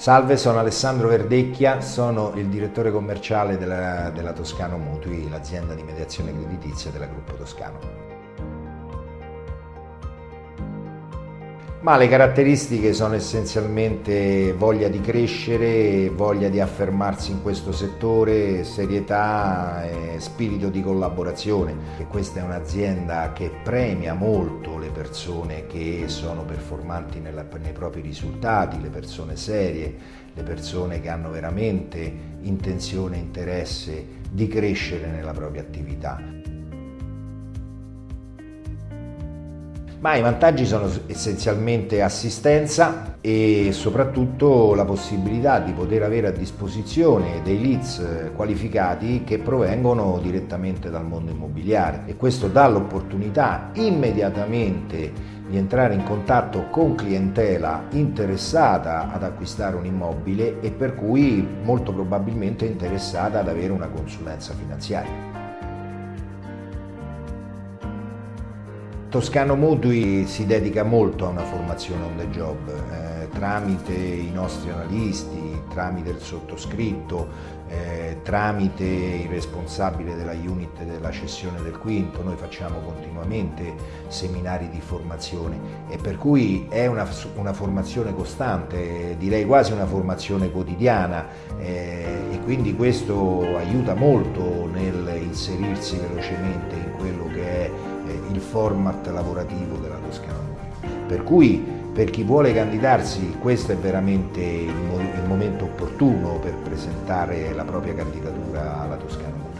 Salve, sono Alessandro Verdecchia, sono il direttore commerciale della, della Toscano Mutui, l'azienda di mediazione creditizia della Gruppo Toscano. Ma le caratteristiche sono essenzialmente voglia di crescere, voglia di affermarsi in questo settore, serietà e spirito di collaborazione. E questa è un'azienda che premia molto le persone che sono performanti nella, nei propri risultati, le persone serie, le persone che hanno veramente intenzione e interesse di crescere nella propria attività. Ma i vantaggi sono essenzialmente assistenza e soprattutto la possibilità di poter avere a disposizione dei leads qualificati che provengono direttamente dal mondo immobiliare e questo dà l'opportunità immediatamente di entrare in contatto con clientela interessata ad acquistare un immobile e per cui molto probabilmente interessata ad avere una consulenza finanziaria. Toscano Mutui si dedica molto a una formazione on the job, eh, tramite i nostri analisti, tramite il sottoscritto, eh, tramite il responsabile della unit della cessione del quinto, noi facciamo continuamente seminari di formazione e per cui è una, una formazione costante, direi quasi una formazione quotidiana eh, e quindi questo aiuta molto nel inserirsi velocemente in quello che è il format lavorativo della Toscana Per cui per chi vuole candidarsi questo è veramente il, momento opportuno per presentare la propria candidatura alla Toscana